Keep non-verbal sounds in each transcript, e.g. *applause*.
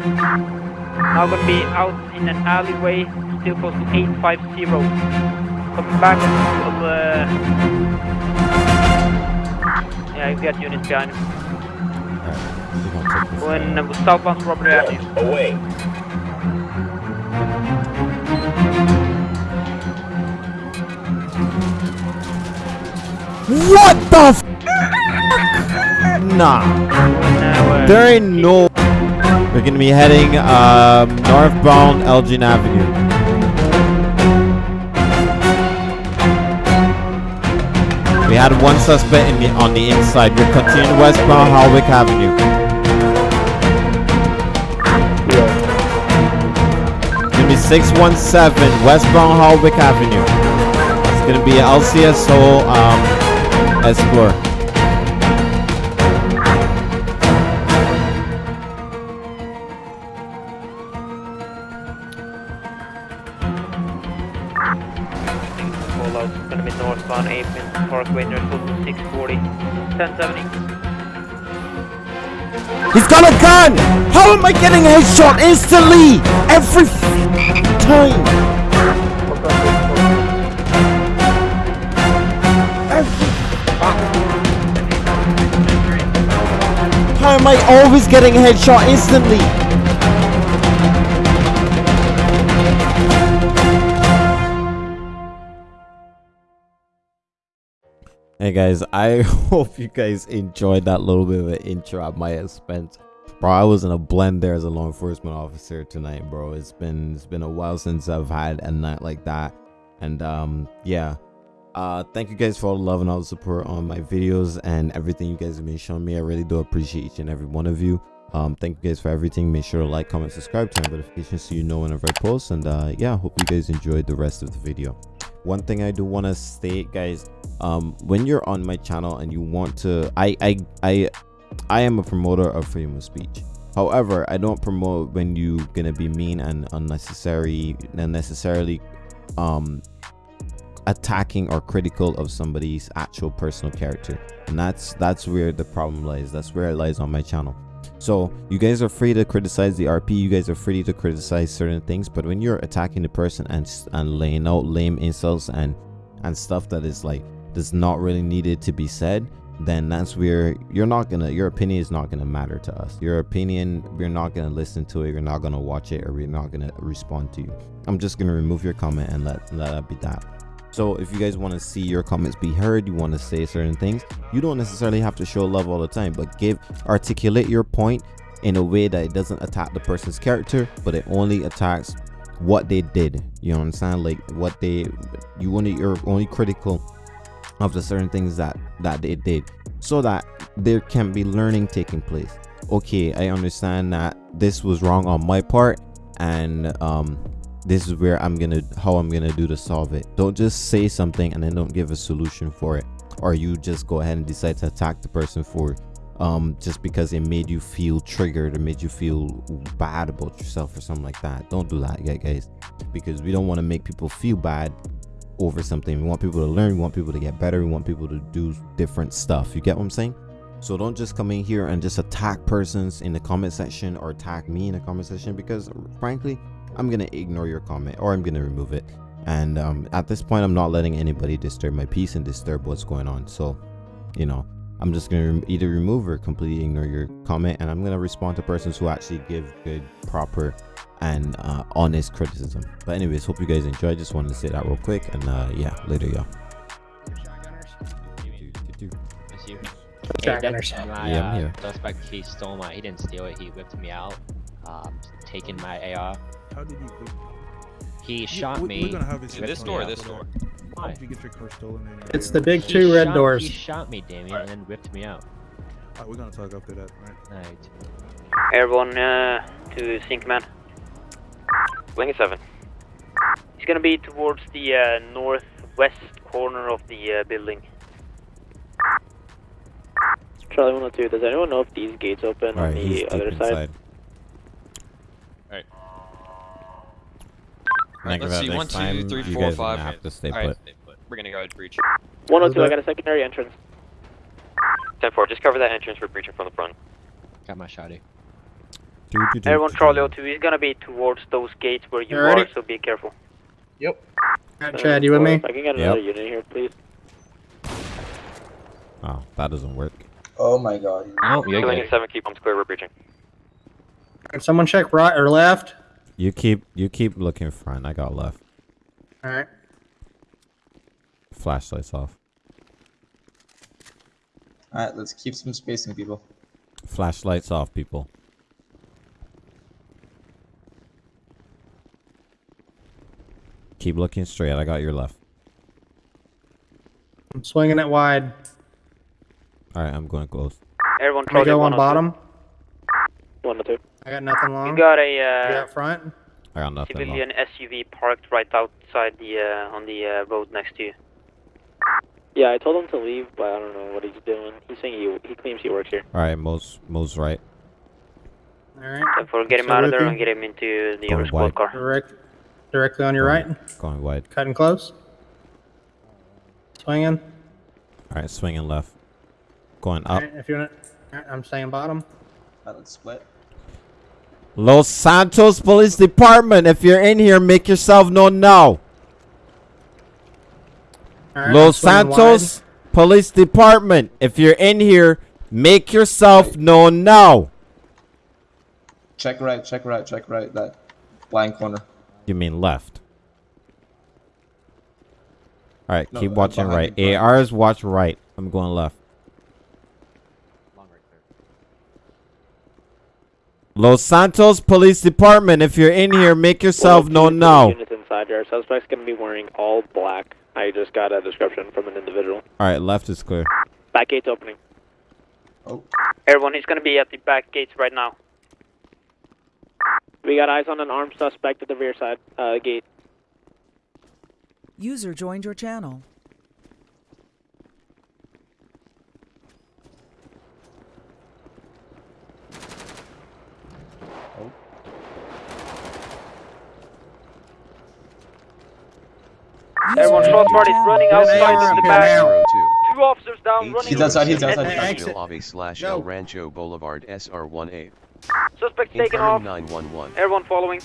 Now gonna be out in an alleyway, still close to 850. Coming back from uh... Yeah, you got units behind him. Alright, we're gonna take this Going guy. uh, southbound Strawberry Avenue. Away. What the f? Nah. Uh, There ain't no. We're gonna be heading um, northbound Elgin Avenue. We had one suspect in the, on the inside. We're continuing westbound Hawick Avenue. It's Gonna be 617 westbound Hawick Avenue. It's gonna be LCSO um, Explorer. 1070. He's got a gun! How am I getting a headshot instantly? Every time! How am I always getting a headshot instantly? Hey guys, I *laughs* hope you guys enjoyed that little bit of an intro might have spent. Bro, I was in a blend there as a law enforcement officer tonight, bro. It's been it's been a while since I've had a night like that. And um yeah. Uh thank you guys for all the love and all the support on my videos and everything you guys have been showing me. I really do appreciate each and every one of you. Um thank you guys for everything. Make sure to like, comment, subscribe, turn on notifications so you know whenever I post. And uh yeah, hope you guys enjoyed the rest of the video one thing i do want to state guys um when you're on my channel and you want to i i i i am a promoter of freedom of speech. However i don't promote when you gonna be mean and unnecessary unnecessarily um attacking or critical of somebody's actual personal character. And that's that's where the problem lies. That's where it lies on my channel so you guys are free to criticize the RP. You guys are free to criticize certain things, but when you're attacking the person and and laying out lame insults and and stuff that is like that's not really needed to be said, then that's where you're not gonna your opinion is not gonna matter to us. Your opinion, we're not gonna listen to it. We're not gonna watch it, or we're not gonna respond to you. I'm just gonna remove your comment and let let that be that. So if you guys want to see your comments be heard, you want to say certain things, you don't necessarily have to show love all the time, but give articulate your point in a way that it doesn't attack the person's character, but it only attacks what they did. You understand? Like what they you only you're only critical of the certain things that that they did so that there can be learning taking place. Okay, I understand that this was wrong on my part and um this is where I'm gonna how I'm gonna do to solve it. Don't just say something and then don't give a solution for it, or you just go ahead and decide to attack the person for um just because it made you feel triggered or made you feel bad about yourself or something like that. Don't do that, guys, because we don't want to make people feel bad over something. We want people to learn. We want people to get better. We want people to do different stuff. You get what I'm saying? So don't just come in here and just attack persons in the comment section or attack me in the comment section because frankly, I'm gonna ignore your comment or I'm gonna remove it. And um, at this point, I'm not letting anybody disturb my peace and disturb what's going on. So, you know, I'm just gonna rem- either remove or completely ignore your comment, and I'm gonna respond to persons who actually give good, proper, and uh, honest criticism. But anyways, hope you guys enjoyed. Just wanted to say that real quick, and uh, yeah, later, y'all. It's you. Shotgunners. Hey, my, Yeah, I'm uh, here. Suspect, he stole my. He didn't steal it. He whipped me out. Um, taking my AR. How did you? We, He shot we, me. We're gonna have this. In this door, this door. How Why? did you get your car stolen? In It's the big He two red shot- doors. He shot me, Damien, and then whipped me out. Alright, we're gonna talk after that. Right. Night. Everyone uh, to Sync Man. Wing 7. He's gonna be towards the uh, northwest corner of the uh, building. Charlie 102, does anyone know if these gates open All on the deep other side? inside. Thank you let's see, that. one, Next two, time, three, you four, guys are five. gonna have to stay Alright, put. we're gonna go breach. 102, I got a secondary entrance. 10 4, just cover that entrance. We're breaching from the front. Got my shotty. Do, do, do, Everyone, Charlie do. 02, he's gonna be towards those gates where you You ready? are, so be careful. Alright, Chad, you with me? I can get another unit here, please. Oh, that doesn't work. Oh my god. Oh, you're Swinging 7, keep on square, we're breaching. Can someone check right or left. You keep you keep looking front. I got left. Alright. Flashlights off. Alright, let's keep some spacing, people. Flashlights off, people. Keep looking straight. I got your left. I'm swinging it wide. All right, I'm going close. Everyone, Can we go on 102. bottom? 102. I got nothing long. You got a You uh, got front? I got nothing. long. civilian SUV parked right outside the uh, on the uh, road next to you. Yeah, I told him to leave, but I don't know what he's doing. He's saying he he claims he works here. All right, Mo's Mo's right. Alright. So for get him So out of with there you? and get him into the Going other squad wide. car. Direct, directly on your right. Going wide. Cutting close. Swinging. All right, swinging left. Going up. Alright, if you want Alright, I'm staying bottom. Alright, let's split. Los Santos Police Department. If you're in here, make yourself known now. Alright, Los I'm swinging Santos Police Department. If you're in here, make yourself known now. Check right, check right, check right. That blind corner. You mean left? All right, No, keep uh, watching right. me, right. ARs watch right. I'm going left. Long right there. Los Santos Police Department. If you're in here, make yourself 102 known now. Units inside here. Suspect's gonna be wearing all black. I just got a description from an individual. All right, left is clear. Back gate's opening. Oh, Everyone, he's gonna be at the back gates right now. We got eyes on an armed suspect at the rear side uh, gate. User joined your channel. Everyone, joined shot party's running outside hey, of the back. Two officers down, running. He's outside, he's outside. Exit. Ave slash El Rancho Boulevard SR18. Suspect taken off. 911. Everyone following.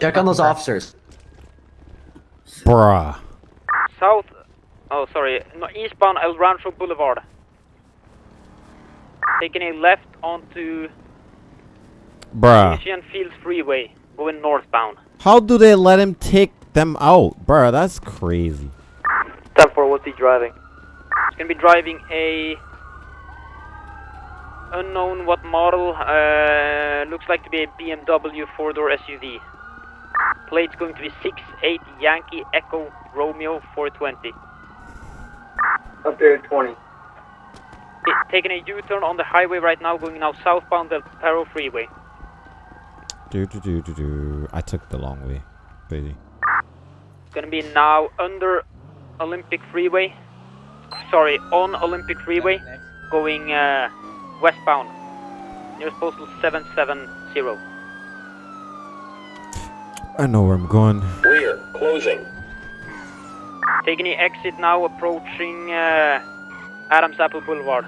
Check on those officers. Bruh. South. Oh, sorry. No, eastbound El Rancho Boulevard. Taking a left onto Bruh. Elysian Fields Freeway, going northbound. How do they let him take them out? Bruh, that's crazy. 10 4, what's he driving? He's gonna be driving a unknown what model. Uh, looks like to be a BMW four door SUV. Plate's going to be 6-8 Yankee Echo Romeo 420. Up there at 20. Ta- Taking a U-turn on the highway right now, going now southbound Del Perro Freeway. Do do do do do. I took the long way. Crazy. Gonna be now under Olympic Freeway. Sorry, on Olympic Freeway, going uh, westbound. Nearest postal 770. I know where I'm going. We're closing. Taking the exit now, approaching uh, Adams Apple Boulevard.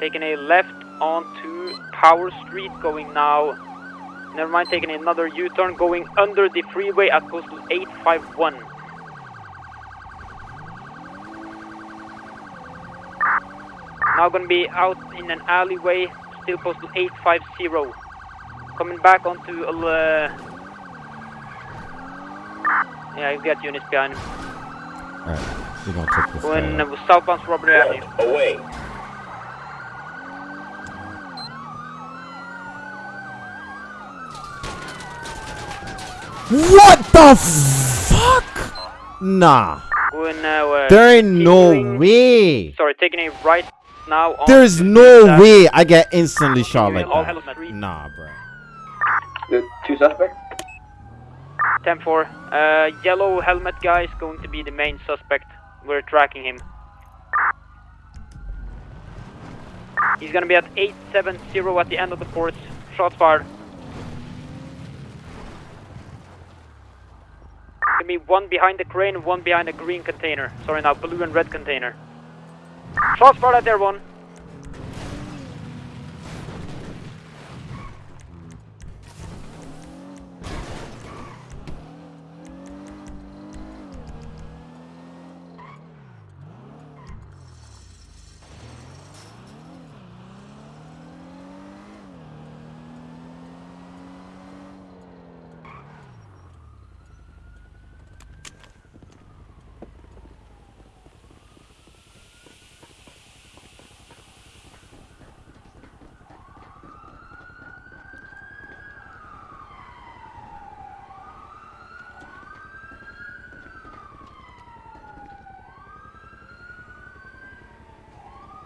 Taking a left onto Power Street, going now. Never mind, taking another U-turn, going under the freeway at postal 851. Now gonna be out in an alleyway, still postal 850. Coming back onto uh, yeah, you got units behind him. Alright, we're gonna take this Going guy uh, out. southbound Strawberry Avenue. Away. What the fuck? Nah. Going now. Uh, There ain't no way. Sorry, taking a right now. There's no way I get instantly shot like continuing that. off Nah, bro. The two suspects? 10 4. Uh, yellow helmet guy is going to be the main suspect. We're tracking him. He's gonna be at 870 at the end of the course. Shots fired. Be one behind the crane, one behind the green container. Sorry now, blue and red container. Shots fired there one.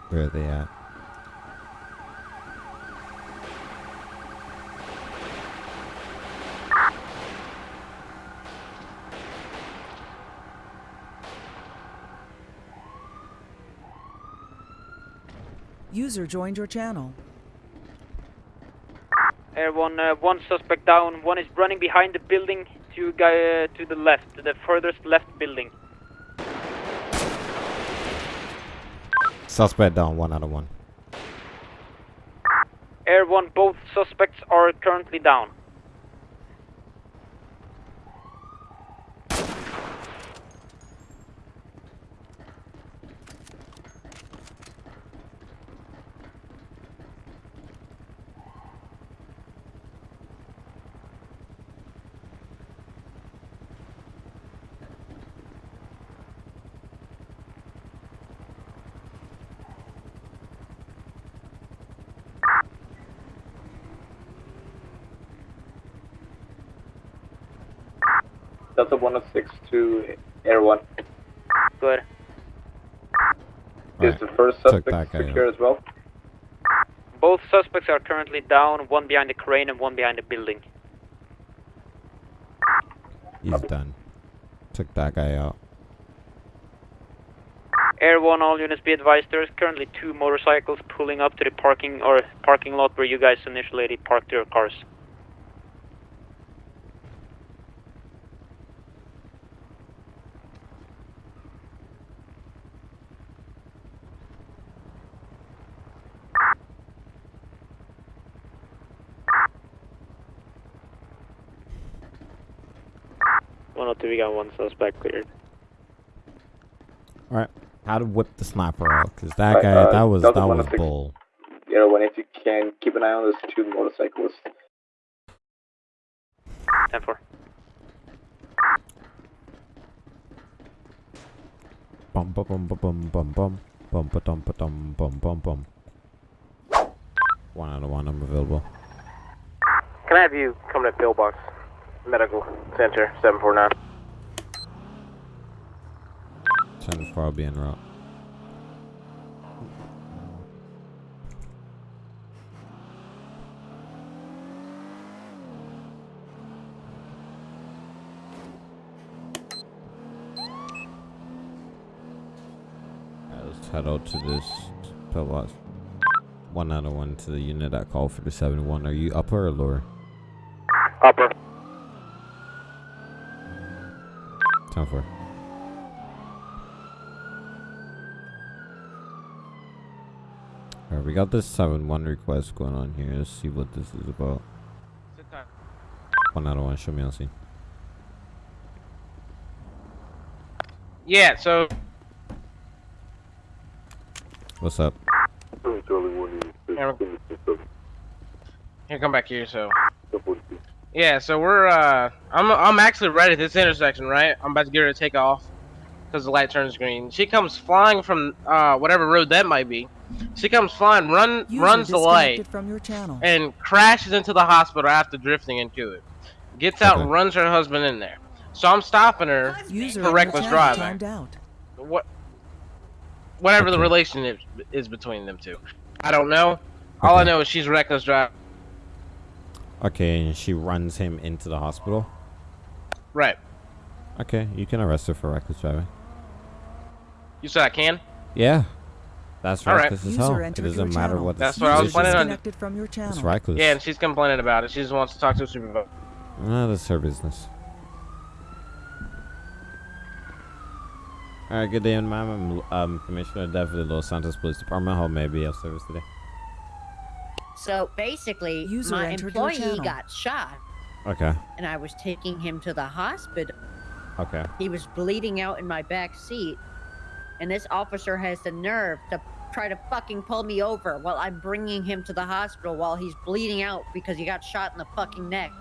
Where are they at? User joined your channel. Everyone, one, uh, one suspect down. One is running behind the building to guy uh, to the left, the furthest left building. Suspect down, one out of one. Air one, both suspects are currently down. Delta 106 to Air 1. Good. ahead. Is Alright, the first suspect that guy secure as well? Both suspects are currently down, one behind the crane and one behind the building. He's done. Took that guy out. Air 1, all units be advised, there's currently two motorcycles pulling up to the parking or parking lot where you guys initially parked your cars. Donald we got one suspect cleared. Alright. How to whip the sniper out, because that right, guy, uh, that was, that was bull. Yeah, one, if you can, keep an eye on those two motorcyclists. 10-4. Bum bum bum bum bum bum bum ba dum ba dum bum bum bum. One out of one, I'm available. Can I have you come to Pillbox? Medical center 749? Ten four. I'll be en route. Let's head out to this pillbox. One out of oh one to the unit that called for the seven one. Are you upper or lower? Upper. Ten four. Alright, we got this seven one request going on here. Let's see what this is about. One out of one. Show me on scene. Yeah, so What's up? here, here, come back here. So yeah, so we're uh, I'm I'm actually right at this intersection, right? I'm about to get her to take off because the light turns green. She comes flying from uh whatever road that might be. She comes flying, run User runs the light, from your channel. and crashes into the hospital after drifting into it. Gets out, Okay. and runs her husband in there. So I'm stopping her User for reckless channel driving. timed out. what whatever the relationship is between them two. I don't know. All I know is she's reckless driving. Okay, and she runs him into the hospital. Right. Okay, you can arrest her for reckless driving. You said I can? Yeah, that's All right. reckless as hell. It doesn't matter channel. what the That's what I was planning on- from your channel. It's reckless. Yeah, and she's complaining about it. She just wants to talk to a supervisor. Ah, that's her business. Alright, good day, ma'am. I'm um, Commissioner Dev of the Los Santos Police Department. How may I be of service today? So basically, User my employee got shot, Okay, and I was taking him to the hospital. okay. He was bleeding out in my back seat, and this officer has the nerve to try to fucking pull me over while I'm bringing him to the hospital while he's bleeding out because he got shot in the fucking neck.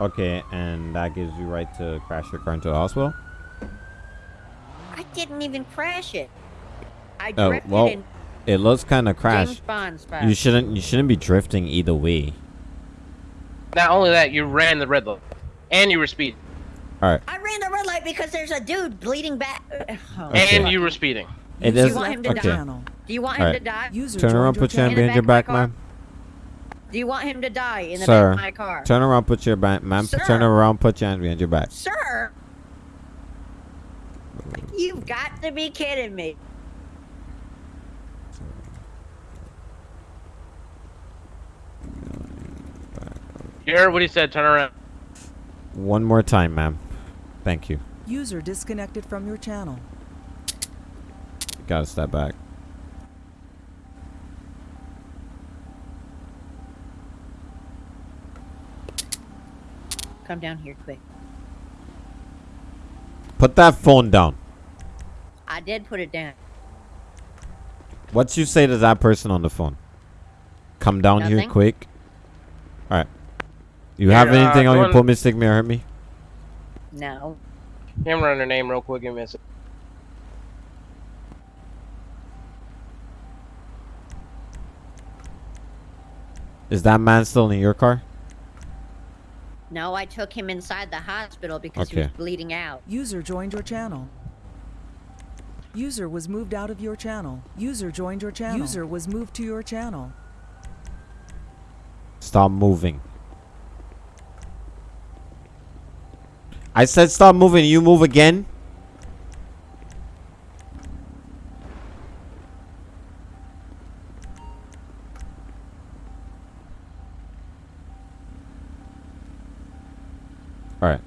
Okay, and that gives you right to crash your car into the hospital? I didn't even crash it. I Oh, drifted well, in It looks kind of James crash. Bond. You shouldn't. You shouldn't be drifting either way. Not only that, you ran the red light. And you were speeding. All right. I ran the red light because there's a dude bleeding back. Oh, Okay. And you were speeding. It Do you want him to okay. die? Do you want him Alright. to die? User Turn around, put your hand behind your back back, of my car? ma'am. Do you want him to die in the Sir, back of my car? turn around, put your back, ma'am. Turn around, put your hand behind your back. Sir! You've got to be kidding me. You heard what he said. Turn around. One more time, ma'am. Thank you. User disconnected from your channel. Gotta step back. Come down here quick. Put that phone down. I did put it down. What you say to that person on the phone? Come down here quick. All right. You have uh, anything on go your on- pull mistake me or hurt me? No. Him run her name real quick. and miss it. Is that man still in your car? No, I took him inside the hospital because he was bleeding out. User joined your channel. User was moved out of your channel. User joined your channel. User was moved to your channel. Stop moving. I said stop moving. You move again? Alright.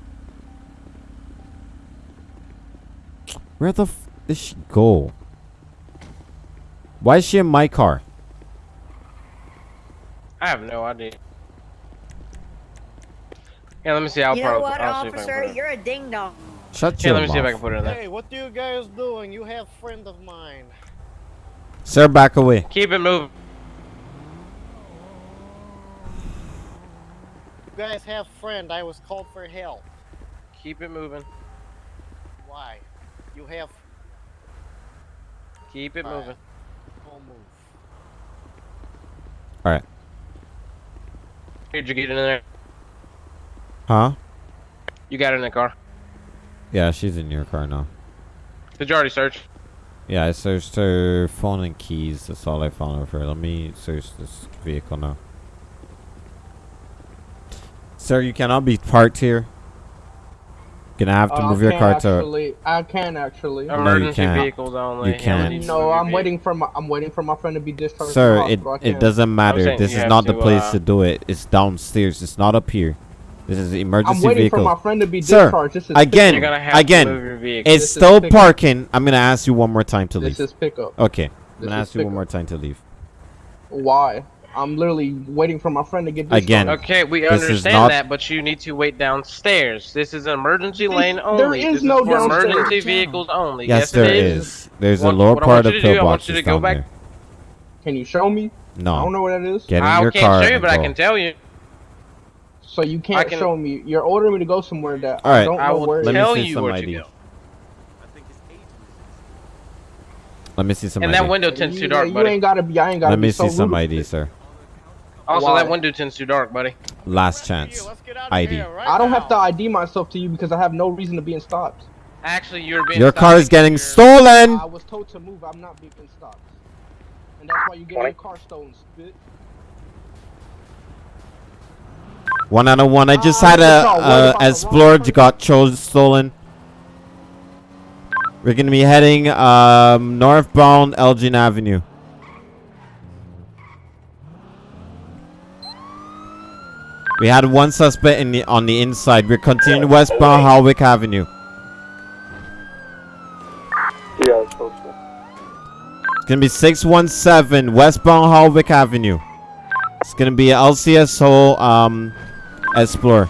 Where the f did she go? Why is she in my car? I have no idea. Yeah, let me see. I'll you know probably. what, I'll see if I can officer? You're a ding dong. Shut Yeah, your let me see if I can put it in there. Hey, what are you guys doing? You have friend of mine. Sir, back away. Keep it moving. You guys have friend. I was called for help. Keep it moving. Why? You have. Keep it Alright. moving. Don't move. Alright. Did you get in there? Huh? You got it in the car. Yeah, she's in your car now. Did you already search? Yeah, I searched her phone and keys. That's all I found of her. Let me search this vehicle now. Sir, you cannot be parked here. Gonna have to Uh, move your can't car to. actually, I can actually. No, you can't. vehicles only. You can't. No, I'm waiting for my I'm waiting for my friend to be discharged. Sir, the it it doesn't matter. This is have not the place uh, to do it. It's downstairs. It's not up here. This is the emergency I'm waiting vehicle. for my friend to be Sir, discharged. This is again, You're gonna have to again, move your vehicle. it's This still parking. I'm gonna ask you one more time to leave. This is pickup. Okay, I'm This gonna ask you one more time to leave. Why? I'm literally waiting for my friend to get discharged. Again. Okay, we This understand not- that, but you need to wait downstairs. This is an emergency This- lane only. is this no is for downstairs. emergency vehicles only. Yes, yes there it is. is. There's What- a lower part of you to do, pillbox you to is go down back- there. Can you show me? No. I don't know what that is. Get in I your can't car show you, and but I can tell you. So you can't can- show me. You're ordering me to go somewhere that All I don't I know will where. it Let is. me see you some where to ID. go. Let me see some And ID. that window tends you, too dark, you buddy. ain't gotta be. I ain't gotta Let be me so see some. ID, sir. Also, Why? that window tends too dark, buddy. Last chance. ID. I don't have to ID myself to you because I have no reason to being stopped. Actually, you're being Your car is getting you're- stolen. I was told to move. I'm not being stopped, and that's why you get your car stolen, spit. One out of one. I just had a it's not worried about the Explorer got chose stolen. We're gonna be heading um, northbound Elgin Avenue. We had one suspect in the on the inside. We're continuing westbound Hawick Avenue. Yeah, it's. It's gonna be 617 westbound Hawick Avenue. It's gonna be LCSO um Explorer.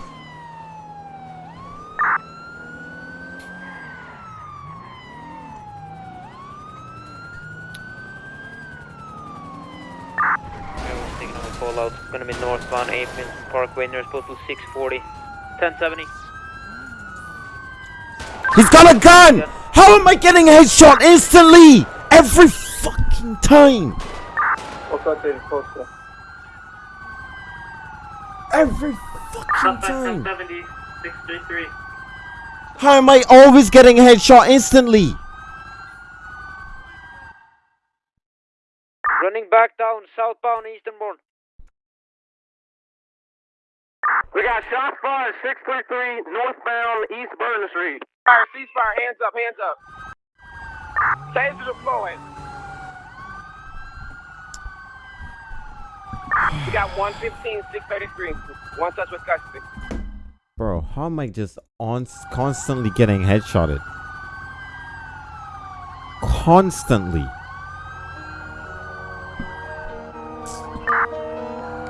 Everyone's taking on the call out. Gonna be northbound Apin Parkway, nearest postal 640. 1070. He's got a gun! How am I getting a headshot instantly? Every fucking time! What's that thing close to? Every fucking time! 1070. 633. How am I always getting a headshot instantly? Running back down, southbound, easternbound. We got shots fired 633 northbound East Vernon Street. Fire, ceasefire, hands up, hands up. Taser deployed. We got 115, 633. One such with custody. Bro, how am I just on constantly getting headshotted? Constantly.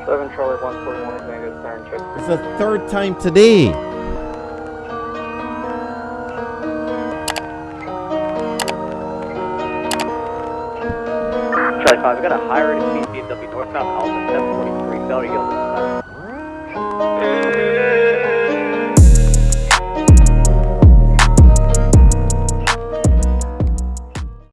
Seven Charlie one forty one negative siren check. It's the third time today. 5, we got a high rate of speed BMW northbound Alpha 743 failure yield.